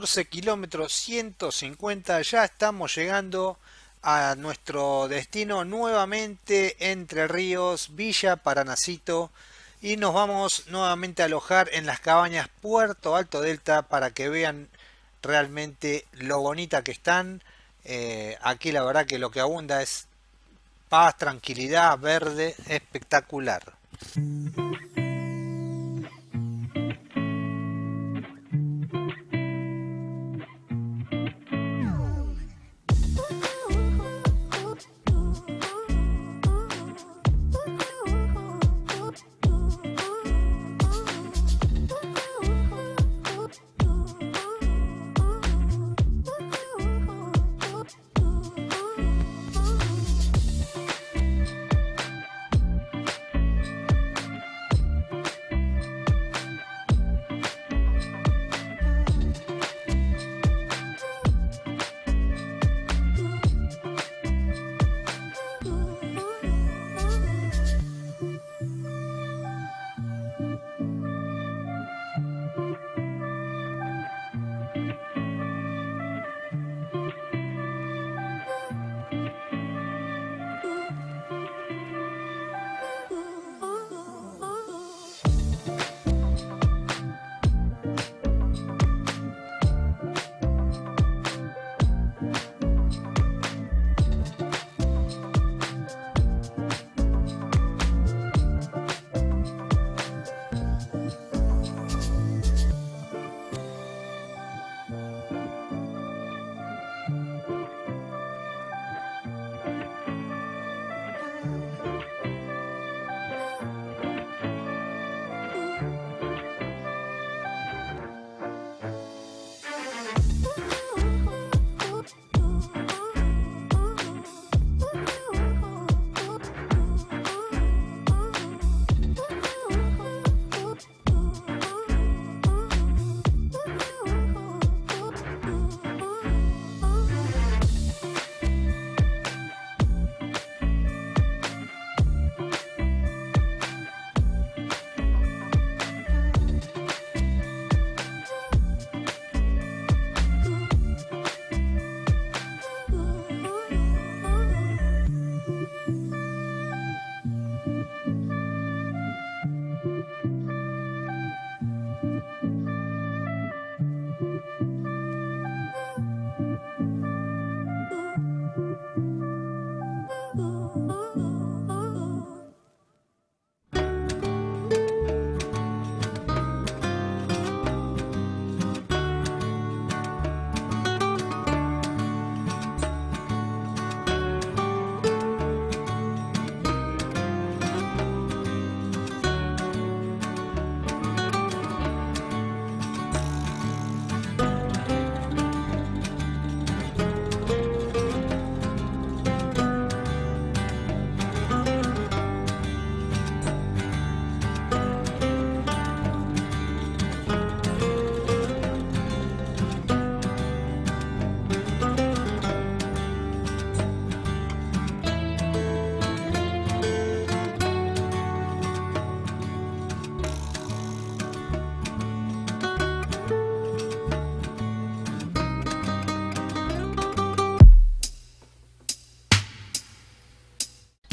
ruta 14 kilómetros 150 ya estamos llegando a nuestro destino nuevamente Entre Ríos, Villa Paranacito y nos vamos nuevamente a alojar en las cabañas Puerto Alto Delta para que vean realmente lo bonita que están. Eh, aquí la verdad que lo que abunda es paz, tranquilidad, verde, espectacular.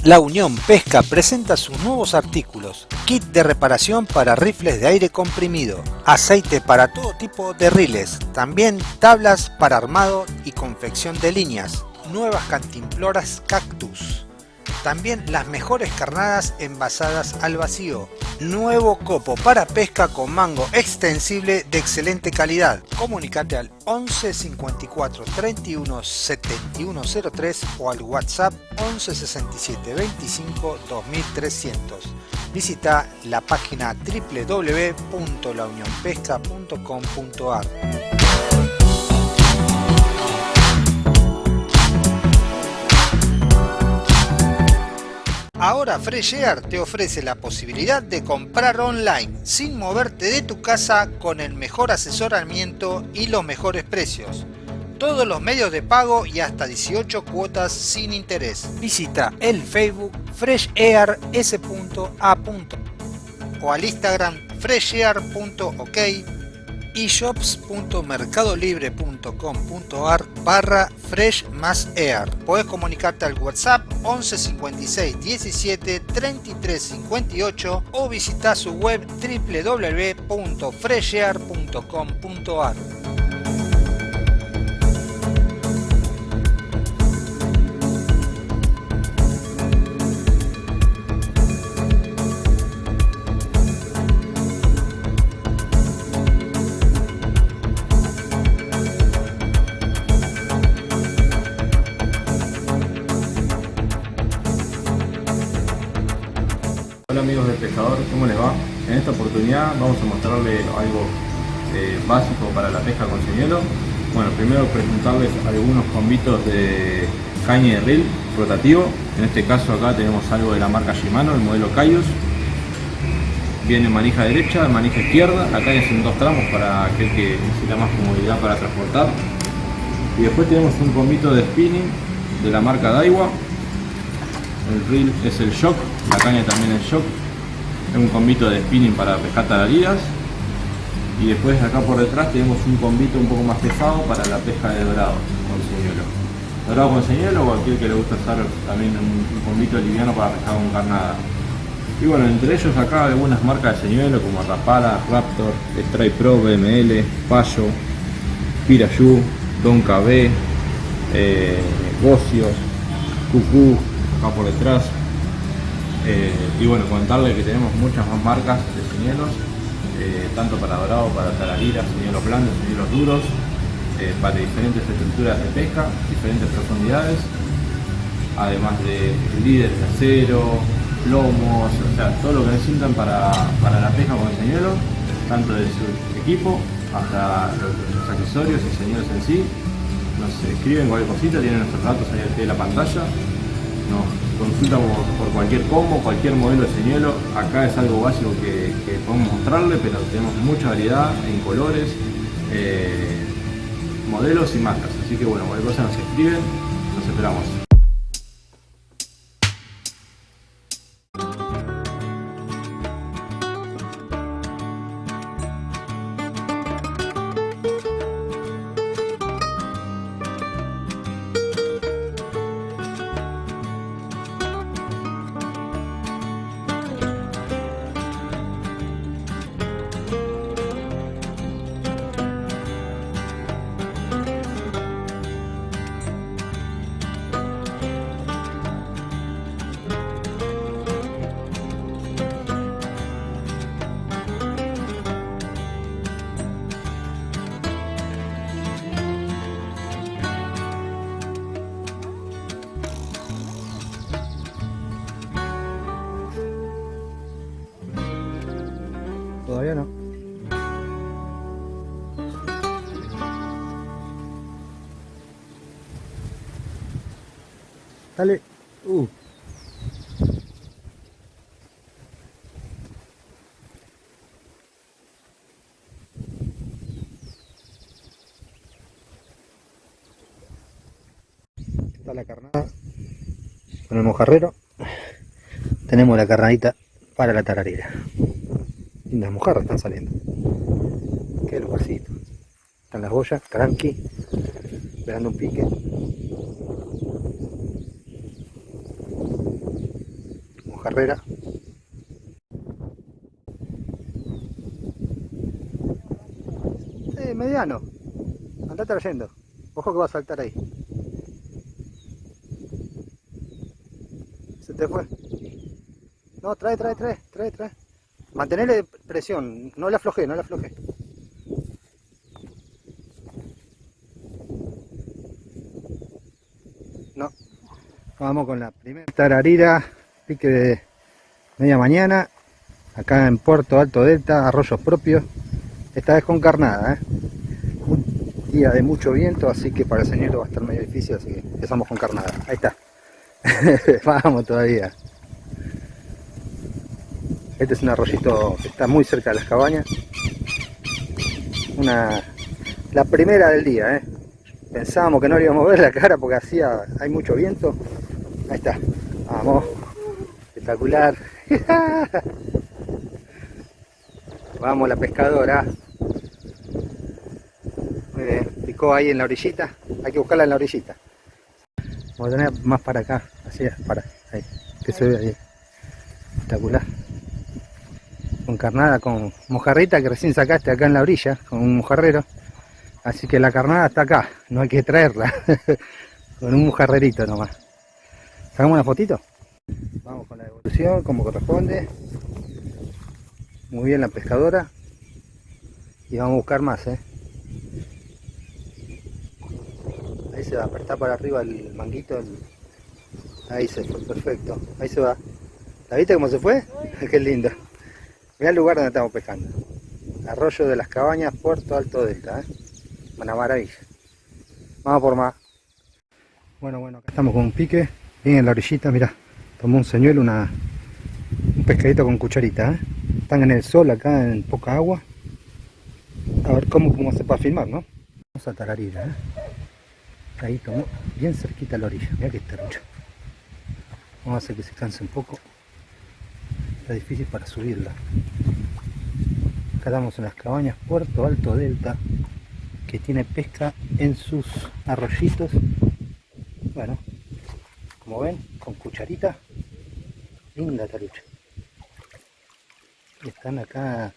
La Unión Pesca presenta sus nuevos artículos, kit de reparación para rifles de aire comprimido, aceite para todo tipo de riles, también tablas para armado y confección de líneas, nuevas cantimploras cactus, también las mejores carnadas envasadas al vacío. Nuevo copo para pesca con mango extensible de excelente calidad. Comunicate al 11 54 31 71 03 o al WhatsApp 11 67 25 2300. Visita la página www.launionpesca.com.ar. Ahora Fresh Air te ofrece la posibilidad de comprar online sin moverte de tu casa con el mejor asesoramiento y los mejores precios. Todos los medios de pago y hasta 18 cuotas sin interés. Visita el Facebook freshair.s.a. o al Instagram freshair.ok eshops.mercadolibre.com.ar barra fresh más air. Puedes comunicarte al WhatsApp 11 56 17 33 58 o visitar su web www.freshair.com.ar. vamos a mostrarles algo eh, básico para la pesca con señuelo. Bueno, primero presentarles algunos convitos de caña de reel rotativo. En este caso acá tenemos algo de la marca Shimano, el modelo Cayus. Viene manija derecha, manija izquierda. La caña es en dos tramos para aquel que necesita más comodidad para transportar. Y después tenemos un convito de spinning de la marca Daiwa el reel es el shock, la caña también es shock, un combito de spinning para pescar tararidas y después acá por detrás tenemos un combito un poco más pesado para la pesca de dorado con señuelo. Dorado con señuelo o aquel que le gusta usar también un, combito liviano para pescar con carnada. Y bueno, entre ellos acá algunas marcas de señuelo como Rapala, Raptor, Strike Pro, BML, Payo, Pirayú, Don KB, eh, Bocios, Cucú, acá por detrás. Eh, y bueno, contarle que tenemos muchas más marcas de señuelos, eh, tanto para dorado, para tarariras, señuelos blandos, señuelos duros, eh, para diferentes estructuras de pesca, diferentes profundidades, además de líderes de acero, plomos, o sea, todo lo que necesitan para, la pesca con señuelos, tanto de su equipo hasta los, accesorios y señuelos en sí. Nos escriben cualquier cosita, tienen nuestros datos ahí al la pantalla nos consulta por, cualquier combo, cualquier modelo de señuelo. Acá es algo básico que, podemos mostrarle, pero tenemos mucha variedad en colores, eh, modelos y marcas. Así que bueno, cualquier cosa nos escriben, nos esperamos. El mojarrero. Tenemos la carnadita para la tararera. Lindas mojarras están saliendo. Qué lugarcito. Están las boyas, tranqui, esperando un pique. Mojarrera. Eh, mediano. Anda trayendo. Ojo que va a saltar ahí. Se te fue. No, trae, trae, trae, trae, trae. Mantenerle presión, no la afloje, no la afloje. No. Vamos con la primera tararira, pique de media mañana, acá en Puerto Alto Delta, arroyos propios, esta vez con carnada, ¿eh? un día de mucho viento, así que para el señor va a estar medio difícil, así que empezamos con carnada, ahí está, vamos todavía. Este es un arroyito que está muy cerca de las cabañas. Una, la primera del día, ¿eh? Pensábamos que no le íbamos a ver la cara porque hacía, hay mucho viento. Ahí está. Vamos. Espectacular. Vamos la pescadora. picó ahí en la orillita. Hay que buscarla en la orillita. Vamos a tener más para acá, así, para ahí, que se ve ahí. Espectacular. Con carnada, con mojarrita que recién sacaste acá en la orilla, con un mojarrero. Así que la carnada está acá, no hay que traerla. con un mojarrerito nomás. ¿Sacamos una fotito? Vamos con la devolución como corresponde. Muy bien la pescadora. Y vamos a buscar más, ¿eh? Ahí se va, apretar para arriba el manguito. Ahí se fue, perfecto. Ahí se va. ¿La viste cómo se fue? Qué lindo. Mira el lugar donde estamos pescando. Arroyo de las Cabañas, Puerto Alto Delta. ¿eh? Una maravilla. Vamos por más. Bueno, bueno, acá estamos con un pique. Bien en la orillita, mira. Tomó un señuelo, una, un pescadito con cucharita. ¿eh? Están en el sol acá, en poca agua. A ver cómo, cómo se puede filmar, ¿no? Vamos a tararira, ¿eh? Ahí tomó bien cerquita a la orilla. Mira que mucho. Vamos a hacer que se canse un poco. Está difícil para subirla. Acá estamos en las cabañas Puerto Alto Delta, que tiene pesca en sus arroyitos. Bueno, como ven, con cucharita. Linda tarucha. Están acá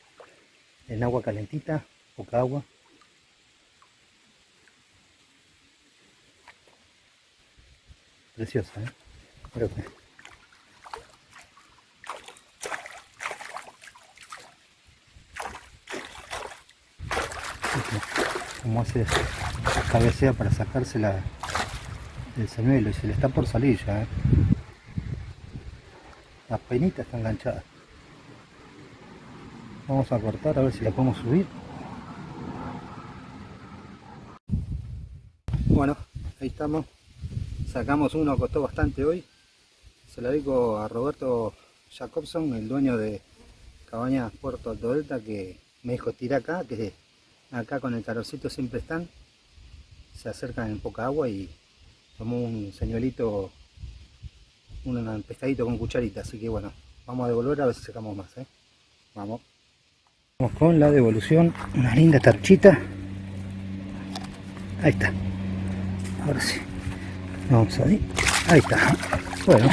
en agua calentita, poca agua. Preciosa, ¿eh? Que... Como hace cabecea para sacarse la, el señuelo y se le está por salir ya. ¿eh? Las penitas están enganchadas. Vamos a cortar a ver si la podemos subir. Bueno, ahí estamos. Sacamos uno, costó bastante hoy. Se lo dedico a Roberto Jacobson, el dueño de Cabañas Puerto Alto Delta, que me dijo tira acá, que acá con el calorcito siempre están. Se acercan en poca agua y tomó un señuelito, un pescadito con cucharita. Así que bueno, vamos a devolver a ver si sacamos más. ¿eh? Vamos. Vamos con la devolución, una linda tarchita. Ahí está. Ahora sí. Vamos ahí. Ahí está. Bueno,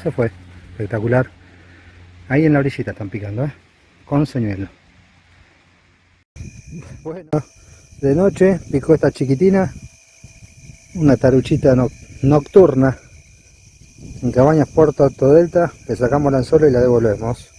se fue. Espectacular. Ahí en la orillita están picando, ¿eh? Con señuelo. Bueno, de noche picó esta chiquitina. Una taruchita nocturna. En Cabañas Puerto Alto Delta. Le sacamos el anzuelo y la devolvemos.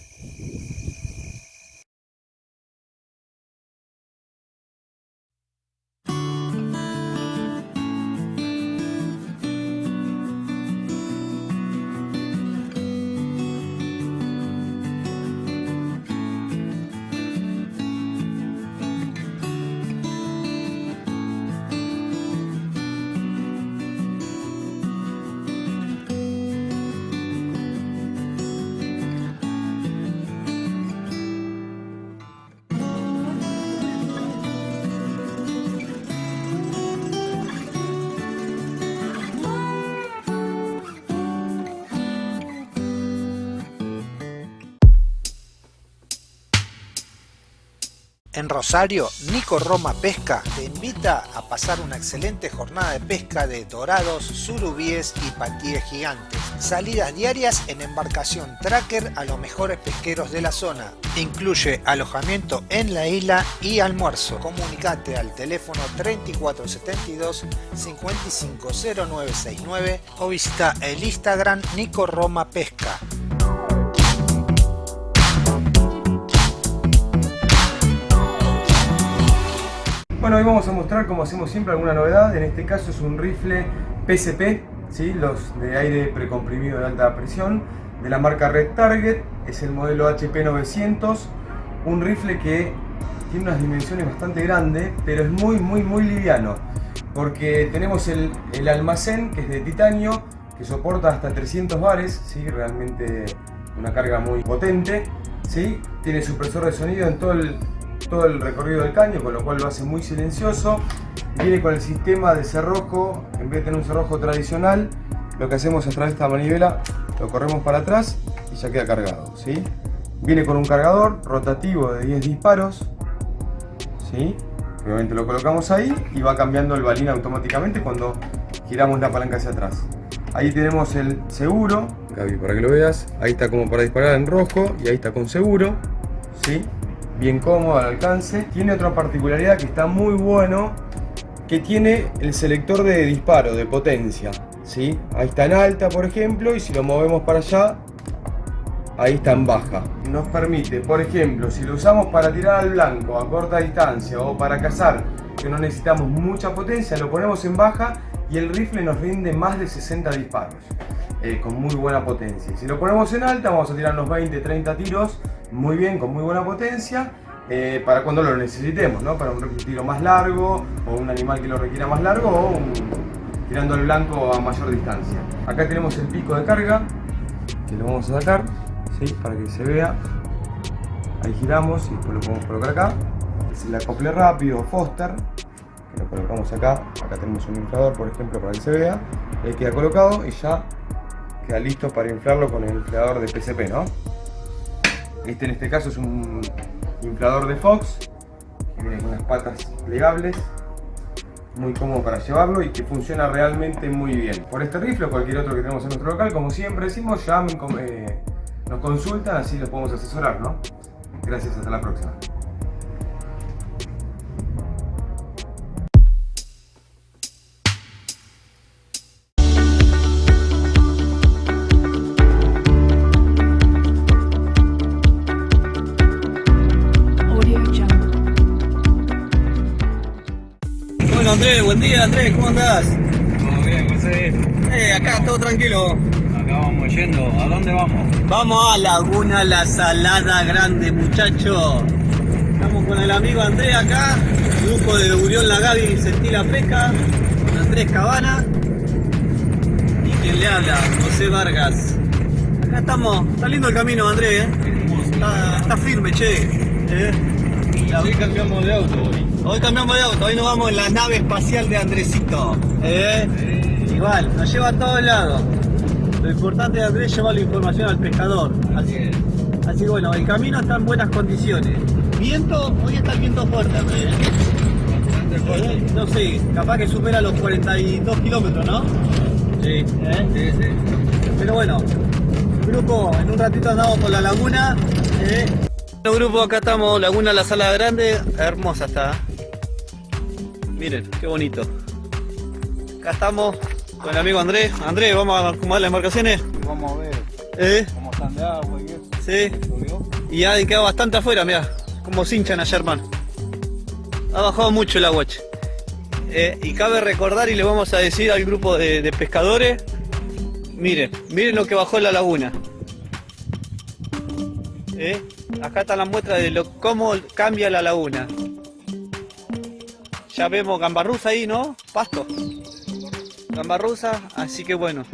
En Rosario, Nico Roma Pesca te invita a pasar una excelente jornada de pesca de dorados, surubíes y patíes gigantes. Salidas diarias en embarcación tracker a los mejores pesqueros de la zona. Incluye alojamiento en la isla y almuerzo. Comunicate al teléfono 3472 550969 o visita el Instagram Nico Roma Pesca. Bueno, hoy vamos a mostrar, como hacemos siempre, alguna novedad. En este caso es un rifle PSP, ¿sí? los de aire precomprimido de alta presión, de la marca Red Target. Es el modelo HP 900. Un rifle que tiene unas dimensiones bastante grandes, pero es muy, muy, muy liviano. Porque tenemos el, almacén, que es de titanio, que soporta hasta 300 bares, ¿sí? realmente una carga muy potente. ¿sí? Tiene supresor de sonido en todo el todo el recorrido del caño, con lo cual lo hace muy silencioso. Viene con el sistema de cerrojo, en vez de tener un cerrojo tradicional, lo que hacemos es traer esta manivela, lo corremos para atrás y ya queda cargado. ¿sí? Viene con un cargador rotativo de 10 disparos, ¿sí? Obviamente lo colocamos ahí y va cambiando el balín automáticamente cuando giramos la palanca hacia atrás. Ahí tenemos el seguro, Gaby, para que lo veas. Ahí está como para disparar en rojo y ahí está con seguro. ¿sí? Bien cómodo al alcance. Tiene otra particularidad que está muy bueno, que tiene el selector de disparo, de potencia. ¿sí? Ahí está en alta, por ejemplo, y si lo movemos para allá, ahí está en baja. Nos permite, por ejemplo, si lo usamos para tirar al blanco a corta distancia o para cazar, que no necesitamos mucha potencia, lo ponemos en baja y el rifle nos rinde más de 60 disparos. Eh, con muy buena potencia. Si lo ponemos en alta, vamos a tirar unos 20-30 tiros muy bien, con muy buena potencia. Eh, para cuando lo necesitemos, ¿no? para un tiro más largo o un animal que lo requiera más largo o tirando al blanco a mayor distancia. Acá tenemos el pico de carga que lo vamos a sacar para que se vea. Ahí giramos y después lo podemos colocar acá. Es el acople rápido Foster, que lo colocamos acá. Acá tenemos un inflador, por ejemplo, para que se vea. Ahí queda colocado y ya queda listo para inflarlo con el inflador de PCP, ¿no? Este en este caso es un inflador de Fox, que viene con unas patas plegables, muy cómodo para llevarlo y que funciona realmente muy bien. Por este rifle o cualquier otro que tenemos en nuestro local, como siempre decimos, llamen, eh, nos consultan, así los podemos asesorar, ¿no? Gracias, hasta la próxima. Andrés, buen día Andrés, ¿cómo andás? Todo bien, José. Eh, acá todo tranquilo. Acá vamos yendo. ¿A dónde vamos? Vamos a Laguna La Salada Grande, muchachos. Estamos con el amigo Andrés acá, grupo de Urión La Gaby Sentí la Pesca, con Andrés Cabana y quien le habla, José Vargas. Acá estamos, está lindo el camino Andrés, ¿eh? está, está firme, che. ¿eh? Cambiamos de auto hoy. Hoy cambiamos de auto, hoy nos vamos en la nave espacial de Andresito. ¿eh? Igual, nos lleva a todos lados. Lo importante de Andrés es llevar la información al pescador. Así, así que bueno, el camino está en buenas condiciones. Viento, hoy está el viento fuerte, Andrés. ¿eh? No sé, capaz que supera los 42 kilómetros, ¿no? Sí, ¿Eh? sí, sí. Pero bueno, grupo, en un ratito andamos por la laguna. ¿eh? Bueno, grupo, acá estamos, Laguna La Sala Grande, hermosa está. Miren, qué bonito. Acá estamos con el amigo Andrés. Andrés, vamos a acomodar las embarcaciones. Vamos a ver ¿Eh? cómo están de agua y eso. Sí. Y ha quedado bastante afuera, mira, como se hinchan ayer, hermano. Ha bajado mucho el agua. Eh, y cabe recordar y le vamos a decir al grupo de, de pescadores, miren, miren lo que bajó la laguna. Eh, Acá está la muestra de lo, cómo cambia la laguna. Ya vemos gambarruza ahí, ¿no? Pasto. Gambarruza, así que bueno.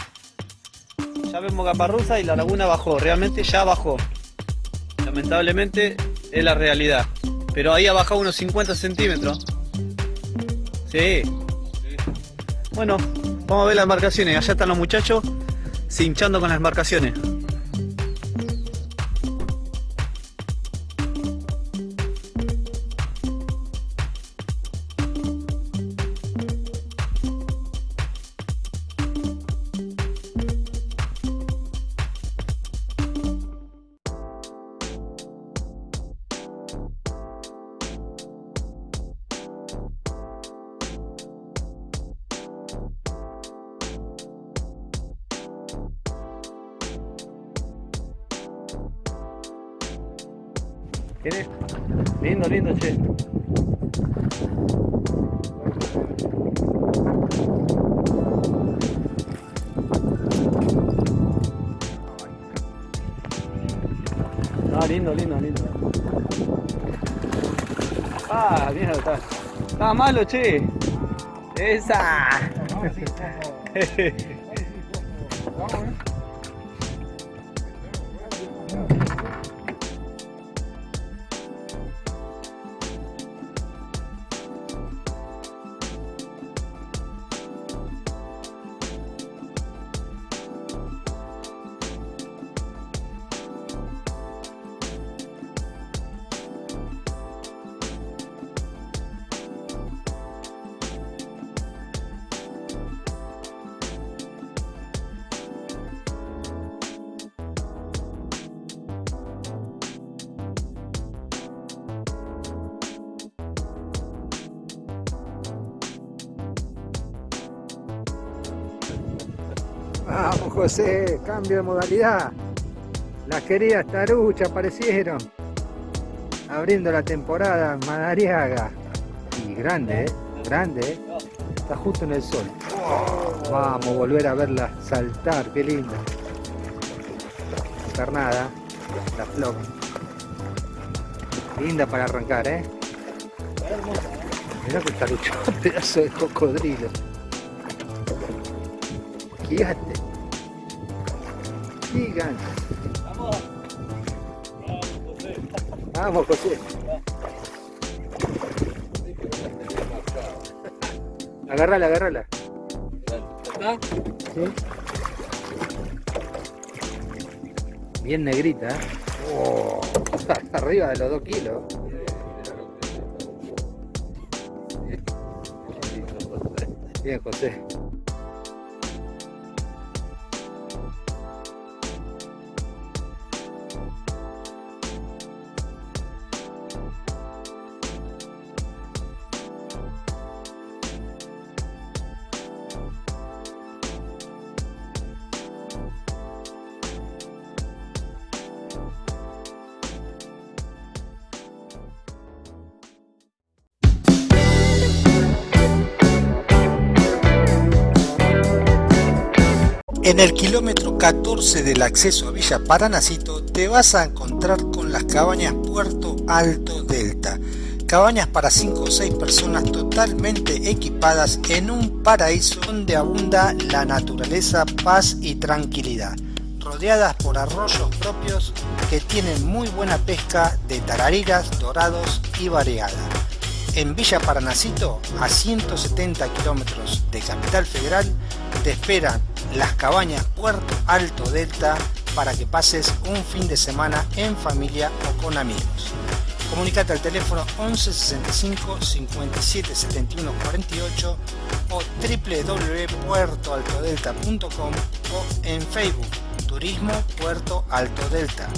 Ya vemos gambarruza y la laguna bajó, realmente ya bajó. Lamentablemente es la realidad. Pero ahí ha bajado unos 50 centímetros. Sí. Bueno, vamos a ver las embarcaciones. Allá están los muchachos cinchando con las embarcaciones. Malo, che. Esa. Vamos José, cambio de modalidad. Las queridas taruchas aparecieron. Abriendo la temporada Madariaga. Y grande, ¿eh? Grande, ¿eh? Está justo en el sol. Vamos, volver a verla saltar, qué linda. Carnada, la flor. Linda para arrancar, ¿eh? Mirá que tarucho, pedazo de cocodrilo. Gigante. Vamos, José. Agarrala, agarrala. ¿Sí? Bien negrita. ¿eh? Oh, arriba de los dos kilos. Bien, José. 14 del acceso a Villa Paranacito te vas a encontrar con las cabañas Puerto Alto Delta. Cabañas para 5 o 6 personas totalmente equipadas en un paraíso donde abunda la naturaleza, paz y tranquilidad. Rodeadas por arroyos propios que tienen muy buena pesca de tarariras, dorados y variada. En Villa Paranacito, a 170 kilómetros de Capital Federal, te esperan las cabañas Puerto Alto Delta para que pases un fin de semana en familia o con amigos. Comunicate al teléfono 11 65 57 71 48 o www.puertoaltodelta.com o en Facebook Turismo Puerto Alto Delta.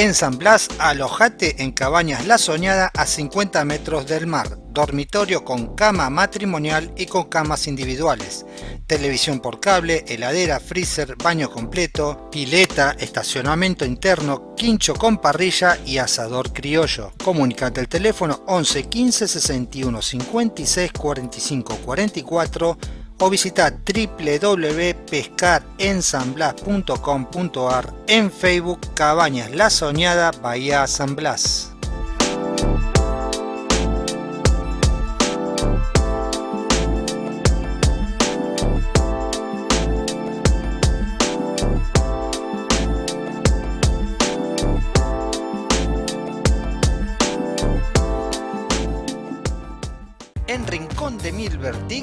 En San Blas, alojate en Cabañas La Soñada a 50 metros del mar, dormitorio con cama matrimonial y con camas individuales, televisión por cable, heladera, freezer, baño completo, pileta, estacionamiento interno, quincho con parrilla y asador criollo. Comunicate al teléfono 11 15 61 56 45 44 o visita www.pescarensamblas.com.ar en Facebook Cabañas La Soñada Bahía San Blas.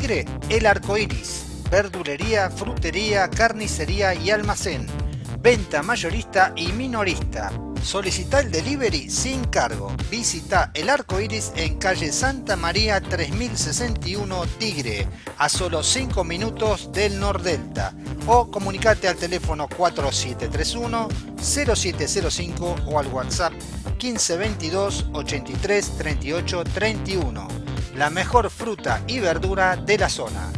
El Arco Iris. Verdulería, frutería, carnicería y almacén. Venta mayorista y minorista. Solicita el delivery sin cargo. Visita El Arco Iris en calle Santa María 3061 Tigre, a solo 5 minutos del Nordelta. O comunicate al teléfono 4731 0705 o al WhatsApp 1522 83 38 31 la mejor fruta y verdura de la zona.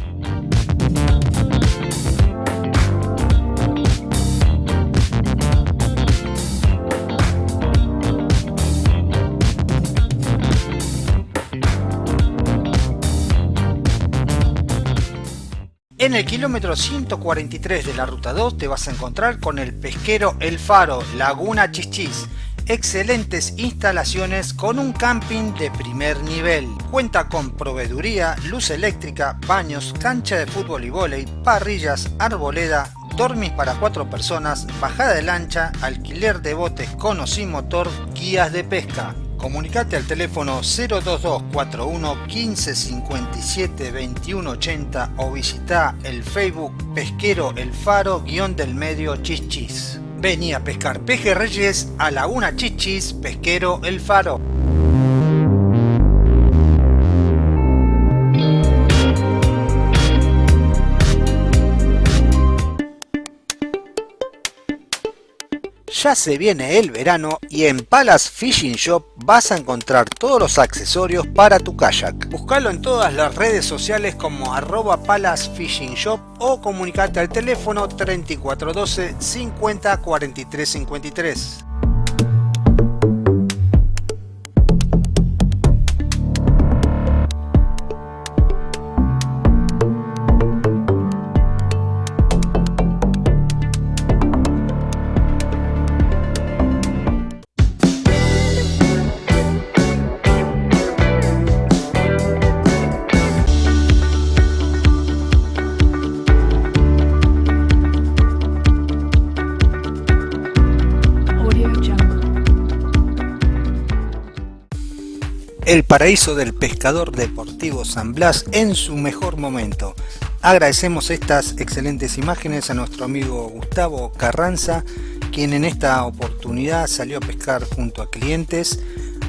En el kilómetro 143 de la ruta 2 te vas a encontrar con el pesquero El Faro, Laguna Chichis excelentes instalaciones con un camping de primer nivel. Cuenta con proveeduría, luz eléctrica, baños, cancha de fútbol y vóley, parrillas, arboleda, dormis para cuatro personas, bajada de lancha, alquiler de botes con o sin motor, guías de pesca. Comunicate al teléfono 02241 1557 2180 o visita el Facebook Pesquero El Faro guion del medio Chichis. Vení a pescar pejerreyes a Laguna Chichis Pesquero El Faro. Ya se viene el verano y en Palace Fishing Shop vas a encontrar todos los accesorios para tu kayak. Buscalo en todas las redes sociales como arroba Palace Fishing Shop o comunicate al teléfono 3412 50 43 53. El paraíso del pescador deportivo San Blas en su mejor momento. Agradecemos estas excelentes imágenes a nuestro amigo Gustavo Carranza, quien en esta oportunidad salió a pescar junto a clientes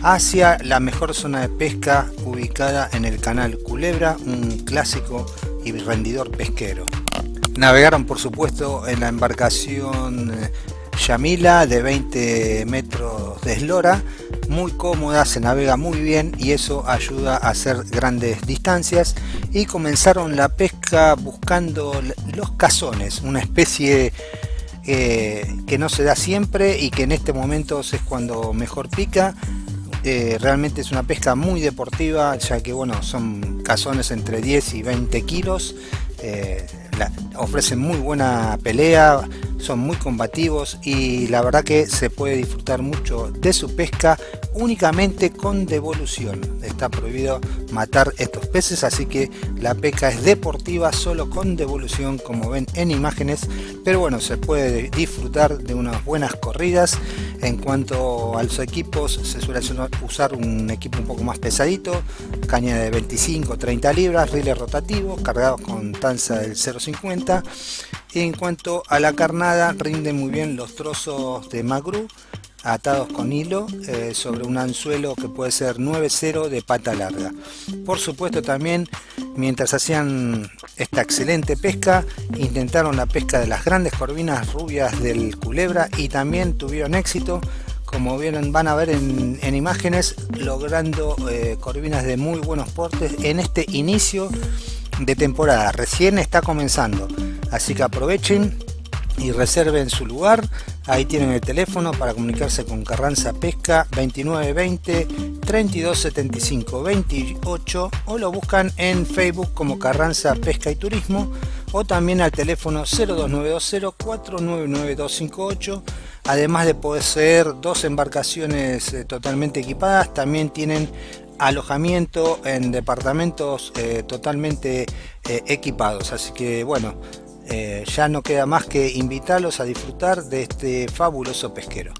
hacia la mejor zona de pesca ubicada en el canal Culebra, un clásico y rendidor pesquero. Navegaron por supuesto en la embarcación eh, Yamila de 20 metros de eslora. Muy cómoda, se navega muy bien y eso ayuda a hacer grandes distancias. Y comenzaron la pesca buscando los cazones, una especie eh, que no se da siempre y que en este momento es cuando mejor pica. Eh, realmente es una pesca muy deportiva ya que bueno son cazones entre 10 y 20 kilos. Eh, ofrecen muy buena pelea son muy combativos y la verdad que se puede disfrutar mucho de su pesca únicamente con devolución. Está prohibido matar estos peces, así que la pesca es deportiva solo con devolución, como ven en imágenes. Pero bueno, se puede disfrutar de unas buenas corridas. En cuanto a los equipos, se suele usar un equipo un poco más pesadito, caña de 25-30 libras, riles rotativos, cargados con tanza del 0.50. Y en cuanto a la carnada, rinde muy bien los trozos de magru atados con hilo eh, sobre un anzuelo que puede ser 9-0 de pata larga. Por supuesto también mientras hacían esta excelente pesca intentaron la pesca de las grandes corvinas rubias del culebra y también tuvieron éxito como vieron van a ver en, imágenes logrando eh, corvinas de muy buenos portes en este inicio de temporada recién está comenzando así que aprovechen y reserven su lugar. Ahí tienen el teléfono para comunicarse con Carranza Pesca 2920 3275 28 o lo buscan en Facebook como Carranza Pesca y Turismo o también al teléfono 02920 499258 además de poseer dos embarcaciones eh, totalmente equipadas también tienen alojamiento en departamentos eh, totalmente eh, equipados así que bueno eh, ya no queda más que invitarlos a disfrutar de este fabuloso pesquero.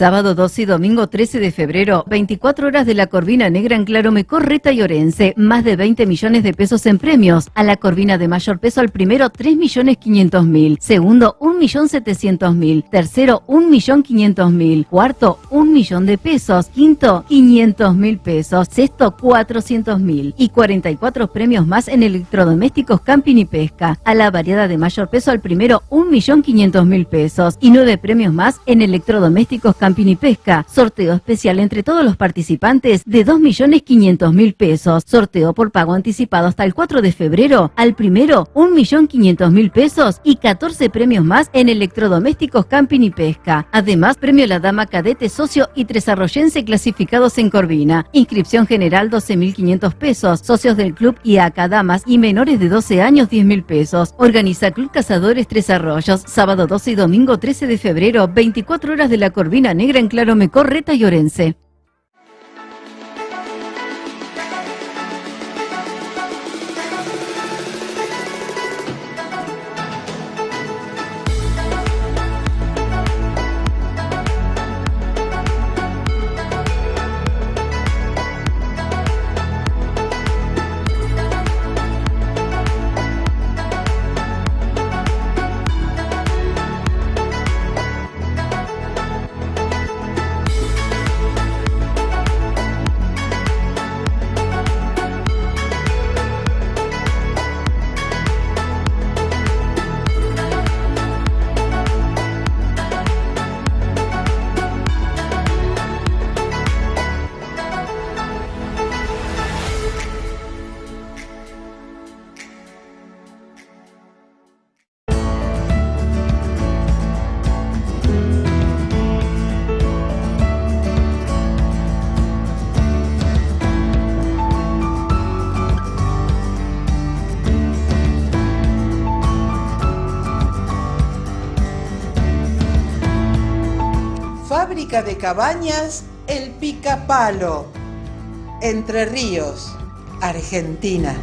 Sábado 12 y domingo 13 de febrero, 24 horas de la Corvina Negra en Clarome, Correta y Orense. Más de 20 millones de pesos en premios. A la Corvina de mayor peso al primero 3 millones 500 mil. Segundo 1 millón 700 mil. Tercero 1 millón 500 mil. Cuarto 1 millón de pesos. Quinto 500 mil pesos. Sexto 400 mil. Y 44 premios más en electrodomésticos, camping y pesca. A la variada de mayor peso al primero 1 millón 500 mil pesos. Y 9 premios más en electrodomésticos Camping y Pesca. Sorteo especial entre todos los participantes de 2.500.000 pesos. Sorteo por pago anticipado hasta el 4 de febrero. Al primero, 1.500.000 pesos y 14 premios más en electrodomésticos Camping y Pesca. Además, premio La Dama Cadete Socio y Tres Arroyense clasificados en Corvina. Inscripción general 12.500 pesos. Socios del club y acá damas y menores de 12 años 10.000 pesos. Organiza Club Cazadores Tres Arroyos. Sábado 12 y domingo 13 de febrero, 24 horas de la Corvina Negra en Claro Reta y Orense. De Cabañas El Picapalo, Entre Ríos, Argentina.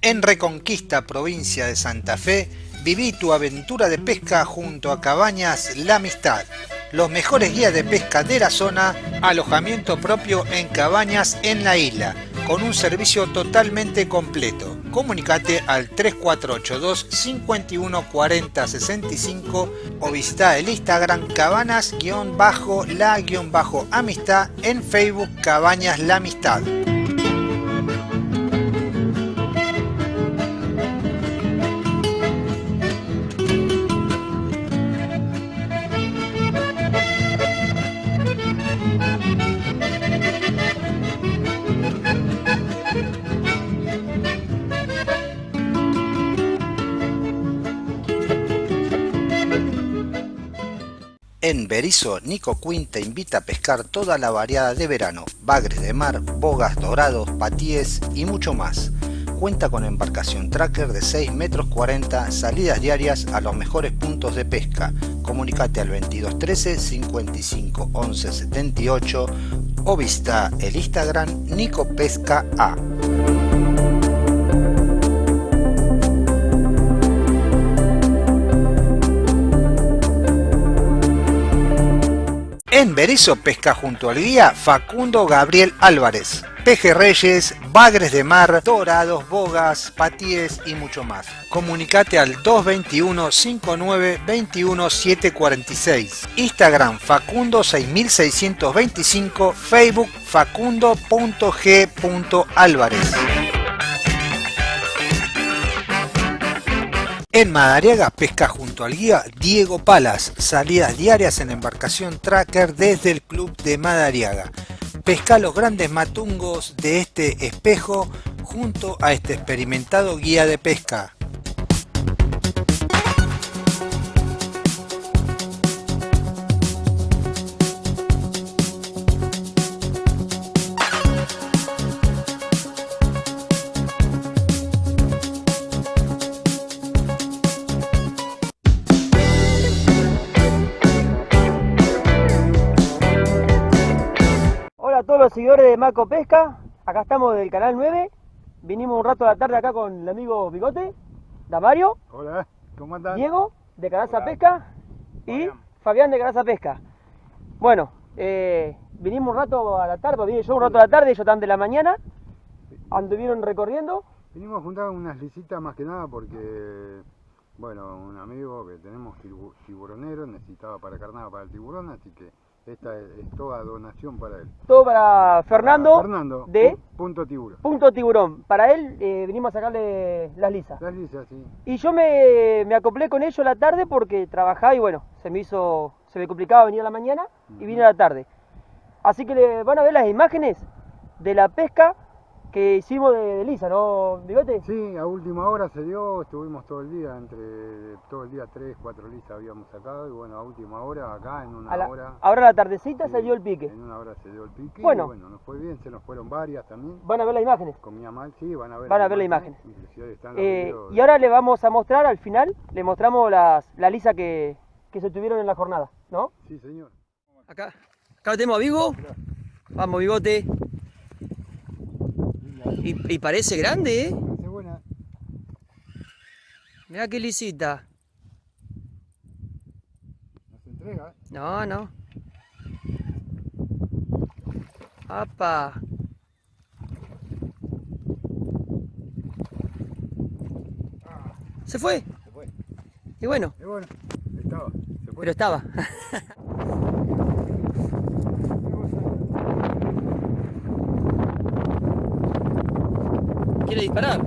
En Reconquista, provincia de Santa Fe, viví tu aventura de pesca junto a Cabañas La Amistad. Los mejores guías de pesca de la zona, alojamiento propio en cabañas en la isla, con un servicio totalmente completo comunicate al 3482 51 40 65 o visita el Instagram cabanas-la-amistad en Facebook Cabañas La Amistad. En Berizo, Nico Quinn te invita a pescar toda la variada de verano, bagres de mar, bogas dorados, patíes y mucho más. Cuenta con embarcación tracker de 6 metros 40, salidas diarias a los mejores puntos de pesca. Comunicate al 2213 55 11 78 o visita el Instagram Nico Pesca A. En Berizo pesca junto al guía Facundo Gabriel Álvarez. Pejerreyes, bagres de mar, dorados, bogas, patíes y mucho más. Comunicate al 221 59 21 746. Instagram Facundo 6625, Facebook facundo.g.álvarez. En Madariaga pesca junto al guía Diego Palas, salidas diarias en embarcación tracker desde el club de Madariaga. Pesca los grandes matungos de este espejo junto a este experimentado guía de pesca. Los seguidores de Maco Pesca, acá estamos del canal 9, vinimos un rato a la tarde acá con el amigo Bigote, Damario, Hola, ¿cómo andan? Diego, de Canaza Pesca, y Fabián. De Grasa Pesca. Bueno, eh, vinimos un rato a la tarde, vine yo un rato a la tarde, ellos están de la mañana, anduvieron recorriendo. Vinimos a juntar unas lisitas más que nada porque, bueno, un amigo que tenemos tibu- tiburonero necesitaba para carnada para el tiburón, así que esta es, es toda donación para él. Todo para Fernando, Para Fernando, de pu- Punto Tiburón. Punto Tiburón. Para él eh, vinimos a sacarle las lisas. Las lisas, sí. Y yo me, me acoplé con ellos la tarde porque trabajaba y bueno, se me hizo, se me complicaba venir a la mañana y vine a la tarde. Así que le van a ver las imágenes de la pesca que hicimos de, de lisa, ¿no, Bigote? Sí, a última hora se dio, estuvimos todo el día, entre todo el día tres, cuatro lisas habíamos sacado y bueno, a última hora acá en una A la- hora. ahora a la tardecita sí, se dio el pique. En una hora se dio el pique Bueno. y bueno, nos fue bien, se nos fueron varias también. Van a ver las imágenes. Comía mal, sí, van a ver Van a ver la imagen. Inclusive ahí están los Eh, videos. y ahora le vamos a mostrar al final, le mostramos las, la lisa que, que se tuvieron en la jornada, ¿no? Sí, señor. Acá, acá lo tenemos a Vigo. Vamos, Bigote. Y, y parece grande, ¿eh? Mirá qué lisita. No se entrega, ¿eh? No, no. ¡Apa! ¿Se fue? Se fue. Y bueno, Y bueno, estaba, se fue. pero estaba. ¿Quiere disparar?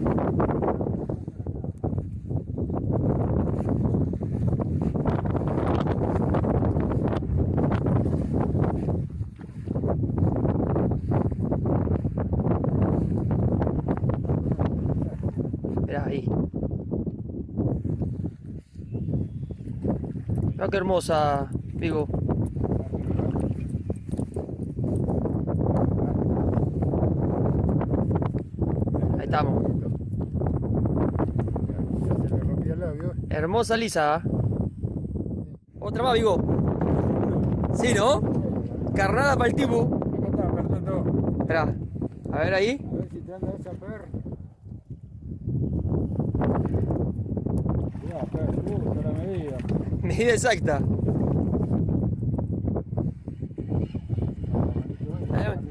Ahí. Mirá qué hermosa, Vigo. Ahí estamos. Hermosa lisa. ¿ah? Otra más, Vigo. Sí, ¿no? Carnada para el tipo. Espera. A ver ahí. A ver si te anda esa per. Mirá, per, justo la medida. Medida exacta.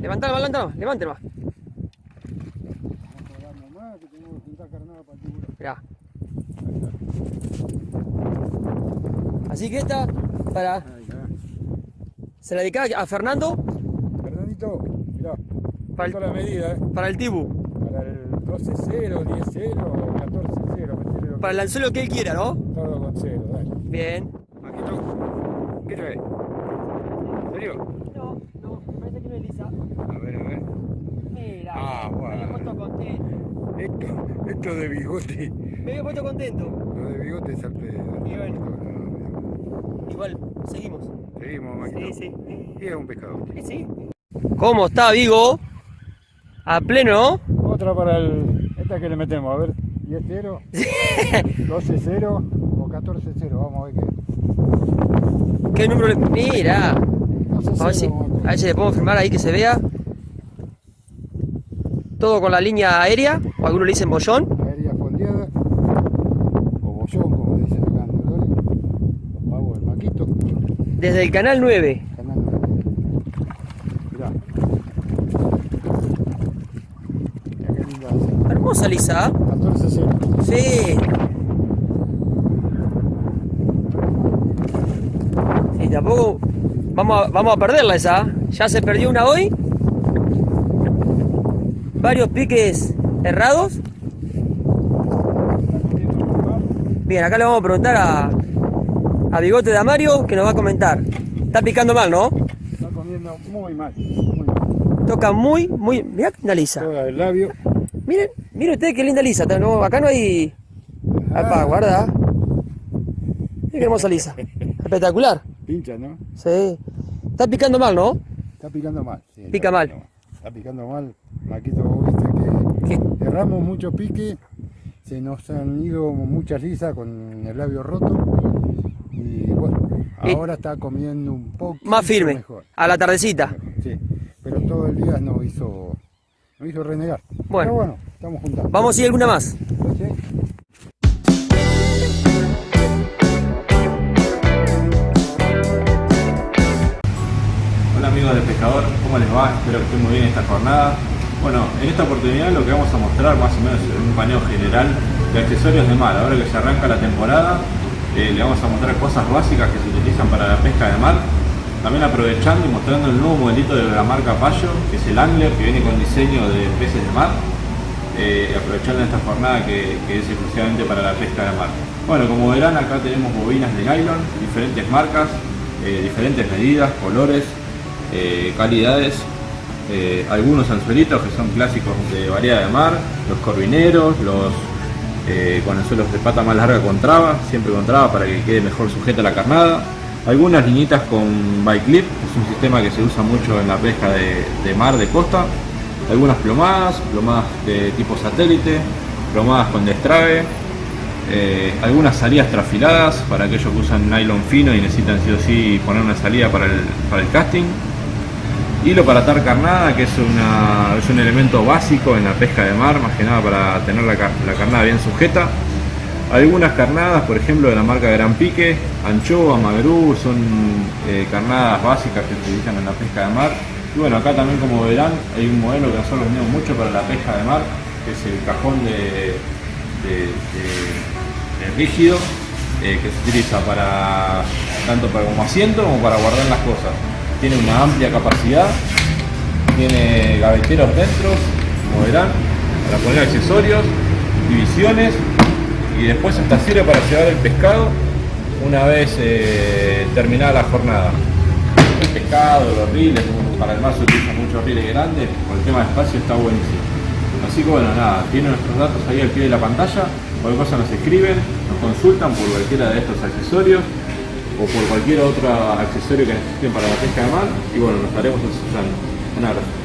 Levantala, levantala, levántela. Vamos a darnos más, que tenemos que juntar carnada para el tiburón. Mirá. Así que esta, para, se la dedicaba a Fernando Fernandito, mirá, Para el- la medida, ¿eh? para el tibu. Para el 12-0, 10-0, 14-0, metele lo Para el anzuelo que él quiera, ¿no? todo con cero, dale. Bien. Maquito, ¿qué traes? ¿En serio? No, no, parece que no es lisa. A ver, a ver. Mira, Ah, me bueno. había puesto contento. Esto, esto de bigote, Me había puesto contento. lo de bigote es al pedo. Y bueno. Igual, seguimos. Seguimos, Maquito. Sí, sí. Y es un pescado. Sí, sí. ¿Cómo está Vigo? A pleno, ¿no? Otra para el. Esta que le metemos, a ver. 10-0, 12-0 o 14-0, vamos a ver qué. ¿Qué número le.? Mira. 12-0, A ver, si, a ver si le podemos filmar ahí que se vea. Todo con la línea aérea, o algunos le dicen bollón. Aérea fondeada, o bollón, como le dicen acá en Dolores. Los pavos del maquito, Desde el canal 9. canal 9. Mirá. Mirá qué linda hace. Hermosa Lisa. 14-0. Sí. Y tampoco vamos a, vamos a perderla esa. Ya se perdió una hoy. Varios piques errados. Bien, acá le vamos a preguntar a, a Bigote de Amario que nos va a comentar. Está picando mal, ¿no? Está comiendo muy mal. Muy mal. Toca muy, muy... Mirá qué linda lisa. Toda el labio. Miren, miren ustedes qué linda lisa. No, acá no hay... Apa, guarda. Miren qué hermosa lisa. Espectacular. Pincha, ¿no? Sí. Está picando mal, ¿no? Está picando mal. sí, Pica está mal. picando Está picando mal. Maquito, vos viste que erramos mucho pique. Se nos han ido muchas lisas con el labio roto. Y bueno, eh, ahora está comiendo un poco más firme, a la tardecita. Sí, pero todo el día nos hizo, nos hizo renegar. Bueno, pero bueno, estamos juntando. Vamos y alguna más. Hola amigos del pescador, ¿cómo les va? Espero que estén muy bien esta jornada. Bueno, en esta oportunidad lo que vamos a mostrar más o menos es un paneo general de accesorios de mar, ahora que se arranca la temporada eh, le vamos a mostrar cosas básicas que se utilizan para la pesca de mar. También aprovechando y mostrando el nuevo modelito de la marca Payo, que es el Angler, que viene con diseño de peces de mar. Eh, aprovechando esta jornada que, es exclusivamente para la pesca de mar. Bueno, como verán acá tenemos bobinas de nylon, diferentes marcas, eh, diferentes medidas, colores, calidades, algunos anzuelitos que son clásicos de variedad de mar, los corvineros, los eh, con anzuelos de pata más larga con traba, siempre con traba para que quede mejor sujeta la carnada. Algunas liñitas con bike clip, es un sistema que se usa mucho en la pesca de, mar, de costa. Algunas plomadas, plomadas de tipo satélite, plomadas con destrave. Eh, algunas salidas trafiladas para aquellos que usan nylon fino y necesitan sí o sí poner una salida para el, para el casting. Hilo para atar carnada, que es, un elemento básico en la pesca de mar, más que nada para tener la, carnada bien sujeta. Algunas carnadas, por ejemplo, de la marca Gran Pique, anchoa, magrú, son eh, carnadas básicas que se utilizan en la pesca de mar. Y bueno, acá también como verán, hay un modelo que nosotros vendemos mucho para la pesca de mar, que es el cajón de, rígido, eh, que se utiliza para tanto para como asiento como para guardar las cosas tiene una amplia capacidad, tiene gaveteros dentro, como verán, para poner accesorios, divisiones y después hasta sirve para llevar el pescado una vez eh, terminada la jornada. El pescado, los riles, para el mar se utilizan muchos riles grandes, por el tema de espacio está buenísimo. Así que bueno, nada, tienen nuestros datos ahí al pie de la pantalla, cualquier cosa nos escriben, nos consultan por cualquiera de estos accesorios o por cualquier otro accesorio que necesiten para la pesca de mar y bueno, nos estaremos asesorando. Un abrazo.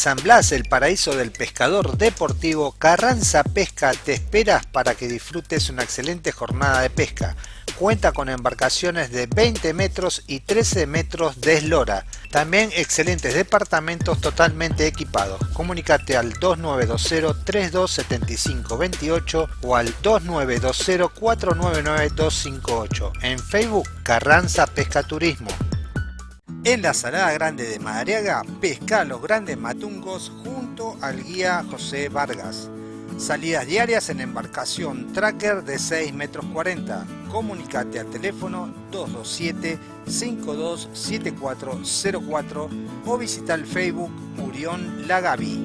San Blas, el paraíso del pescador deportivo, Carranza Pesca te espera para que disfrutes una excelente jornada de pesca. Cuenta con embarcaciones de 20 metros y 13 metros de eslora. También excelentes departamentos totalmente equipados. Comunicate al 2920-327528 o al 2920-499-258. En Facebook, Carranza Pesca Turismo. En la Salada Grande de Madariaga, pesca los grandes matungos junto al guía José Vargas. Salidas diarias en embarcación tracker de 6 metros 40. Comunicate al teléfono 227-527404 o visita el Facebook Murión Lagavi.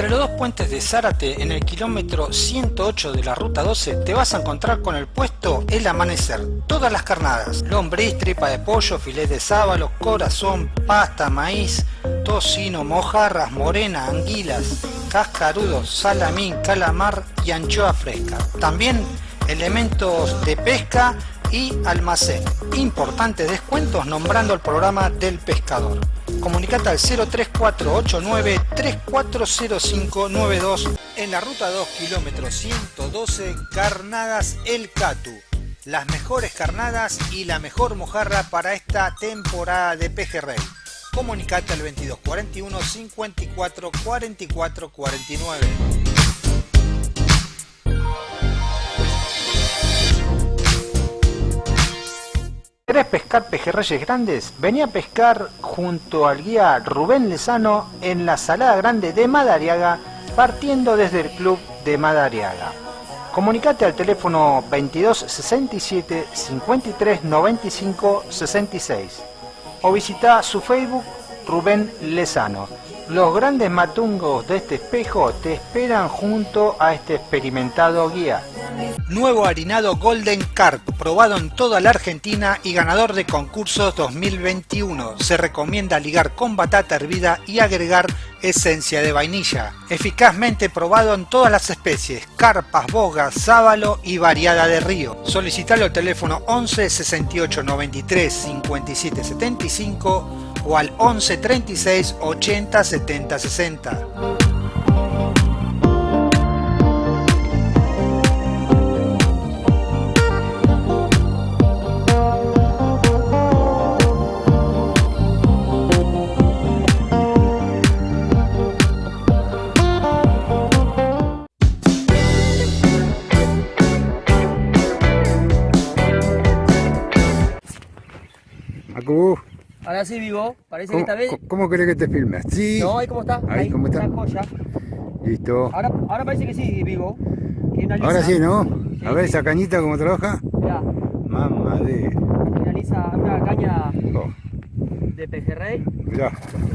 Entre los dos puentes de Zárate, en el kilómetro 108 de la ruta 12, te vas a encontrar con el puesto El Amanecer. Todas las carnadas, lombriz, tripa de pollo, filet de sábalo, corazón, pasta, maíz, tocino, mojarras, morena, anguilas, cascarudos, salamín, calamar y anchoa fresca. También elementos de pesca y almacén. Importantes descuentos nombrando el programa del pescador comunicate al 03489 340592 en la ruta 2 kilómetro 112 Carnadas El Catu. Las mejores carnadas y la mejor mojarra para esta temporada de pejerrey. Comunicate al 2241 54 44 49. ¿Querés pescar pejerreyes grandes? Vení a pescar junto al guía Rubén Lezano en la Salada Grande de Madariaga, partiendo desde el Club de Madariaga. Comunicate al teléfono 22 67 53 95 66 o visita su Facebook Rubén Lezano. Los grandes matungos de este espejo te esperan junto a este experimentado guía. Nuevo harinado Golden Carp, probado en toda la Argentina y ganador de concursos 2021. Se recomienda ligar con batata hervida y agregar esencia de vainilla. Eficazmente probado en todas las especies, carpas, bogas, sábalo y variada de río. Solicitalo al teléfono 11 68 93 57 75 o al 11 36 80 70 60. Macu, Ahora sí, Vivo. Parece que ¿cómo, esta vez. cómo- querés que te filme? ¿Así? No, ahí cómo está. Ahí, ¿cómo está? Joya. Listo. Ahora, ahora parece que sí, Vivo. Que. Ahora sí, ¿no? Sí, A ver sí. esa cañita cómo trabaja. Mirá, Mamá de... una lisa, una caña Oh, de pejerrey. mirá.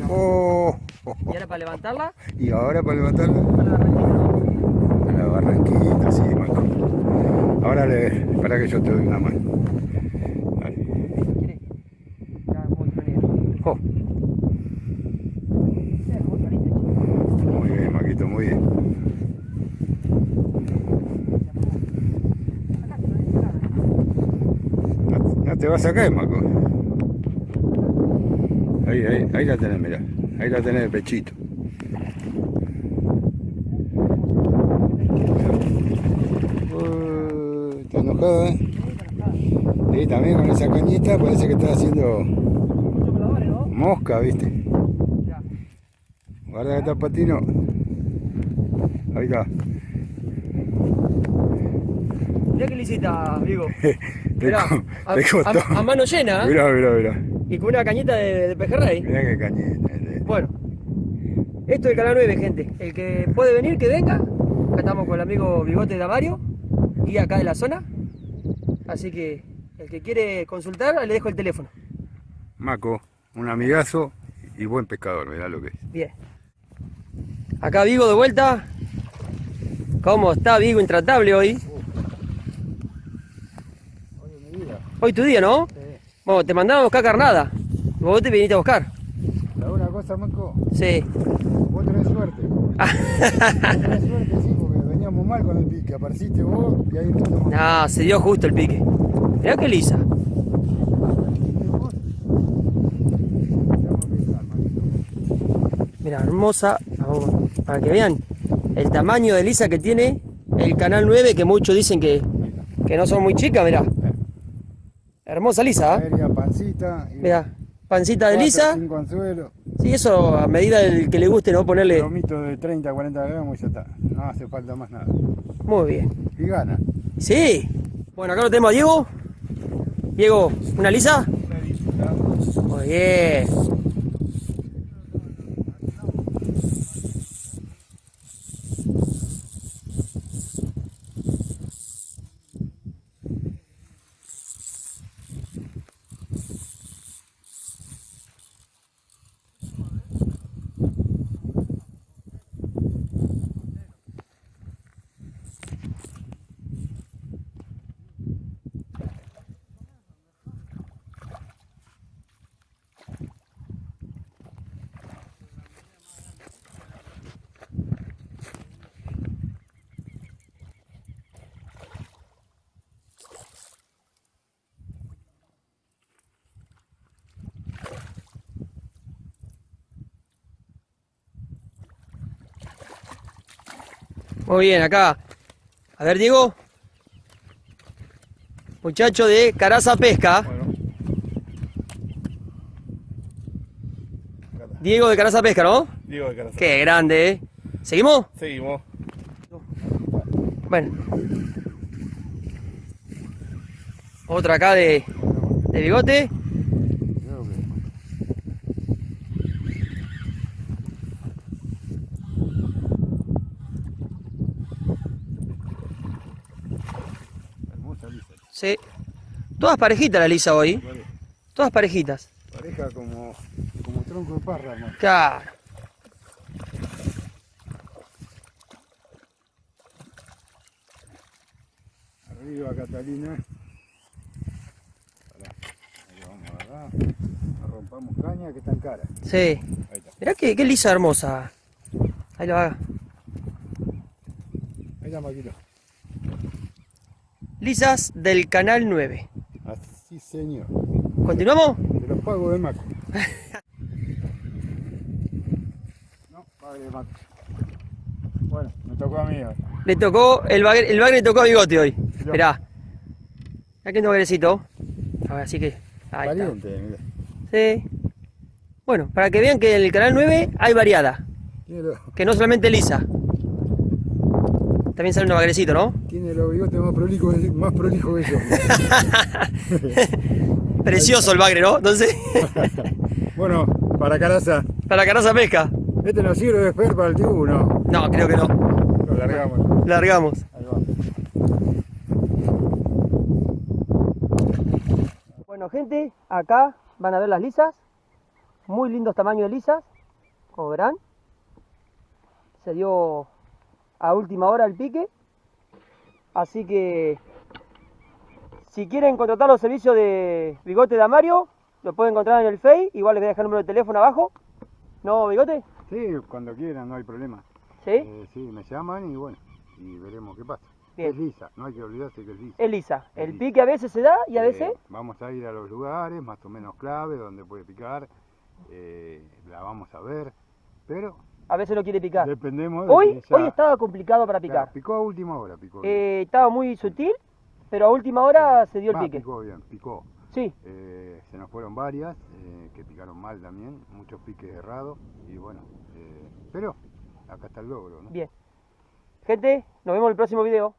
Oh, Y ahora para levantarla, Y ahora para levantarla. para la barranquita. A la barranquita, sí, Marco. Ahora le... Para que yo te doy una mano. Dale. ¿Quieres? Ya, como otro negro. Oh, Sí, como otro negro. muy bien, Maquito, muy bien. No, no te vas a caer, Maco. Ahí, ahí, ahí la tenés, mirá. Ahí la tenés el pechito. Uh, está enojada, ¿eh? Sí, también con esa cañita parece que está haciendo mosca, ¿viste? Guarda que está patino. Ahí está. Mirá qué lisita, Vigo. Te, Mirá, a, te costó. a- a mano llena, ¿eh? Mirá, mirá, mirá. Y con una cañita de, de pejerrey. Mirá qué cañita. Bueno, esto es el canal 9, gente. El que puede venir, que venga. Acá estamos con el amigo Bigote Damario, y acá de la zona. Así que el que quiere consultar, le dejo el teléfono. Maco, un amigazo y buen pescador, mirá lo que es. Bien. Acá Vigo de vuelta. ¿Cómo está Vigo intratable hoy? Hoy tu día, ¿no? Bueno, te mandaron a buscar carnada. Vos te viniste a buscar. ¿Sabes una cosa, Maco? Sí. Vos tenés suerte. tenés suerte, sí, porque veníamos mal con el pique. Apareciste vos y ahí empezamos. No, se dio justo el pique. Mirá qué lisa. Mira, hermosa. Para que vean el tamaño de lisa que tiene el canal 9, que muchos dicen que, que no son muy chicas, mirá. Hermosa lisa, ¿eh? Aérea, pancita. y Mirá, pancita de lisa. Cinco anzuelos. Sí, eso a medida del que le guste, ¿no? Ponerle. Lomito de 30, 40 gramos y ya está. No hace falta más nada. Muy bien. Y gana. Sí. Bueno, acá lo tenemos a Diego. Diego, ¿una lisa? Muy bien. Muy bien, acá. A ver, Diego. Muchacho de Caraza Pesca. Diego de Caraza Pesca, ¿no? Diego de Carazán. Qué grande, ¿eh? ¿Seguimos? Seguimos. Bueno. Otra acá de, de bigote. Sí. Todas parejitas la lisa hoy. Todas parejitas. Pareja como, como tronco de párramo. Claro. Arriba Catalina. Pará. Ahí vamos a. Rompamos caña que están cara. Sí. Ahí está. Mirá qué, qué lisa hermosa. Ahí lo haga. Ahí está, Maquilo. Lisas del canal 9. Así señor. ¿Continuamos? Te los pago de Maco. no, pague de Maco. Bueno, me tocó a mí ahora. Le tocó, el bagre, el bagre le tocó a bigote hoy. Esperá. Mirá que no bagrecito. A ver, así que. Ahí está. Pariente, mirá. Sí. Bueno, para que vean que en el canal 9 hay variada. Que no solamente lisa. También sale un bagrecito, ¿no? Tiene los bigotes más prolijos, más prolijos que yo. Precioso el bagre, ¿no? Entonces, bueno, para Caraza. para caraza pesca. Este nos sirve de esper para el tiburón. No, creo que no. Lo largamos. Largamos. Ahí va. Bueno, gente, acá van a ver las lisas. Muy lindos tamaños de lisas. Como verán. Se dio a última hora el pique. Así que si quieren contratar los servicios de Bigote de Amario, lo pueden encontrar en el Face. Igual les voy a dejar el número de teléfono abajo. ¿No, Bigote? Sí, cuando quieran, no hay problema. ¿Sí? Eh, sí, me llaman y bueno, y veremos qué pasa. Bien. Es lisa, no hay que olvidarse que es lisa. Es lisa. Es El lisa. pique a veces se da y a Eh, veces... vamos a ir a los lugares más o menos clave donde puede picar. eh, la vamos a ver, pero A veces no quiere picar. dependemos de Hoy, ella- hoy estaba complicado para Claro, picar. picó a última hora, picó. Eh, estaba muy sutil, pero a última hora se dio el Va, pique. Picó bien, picó. Sí, Eh, se nos fueron varias eh, que picaron mal también, muchos piques errados y bueno, pero acá está el logro, ¿no? bien. Gente, nos vemos en el próximo video.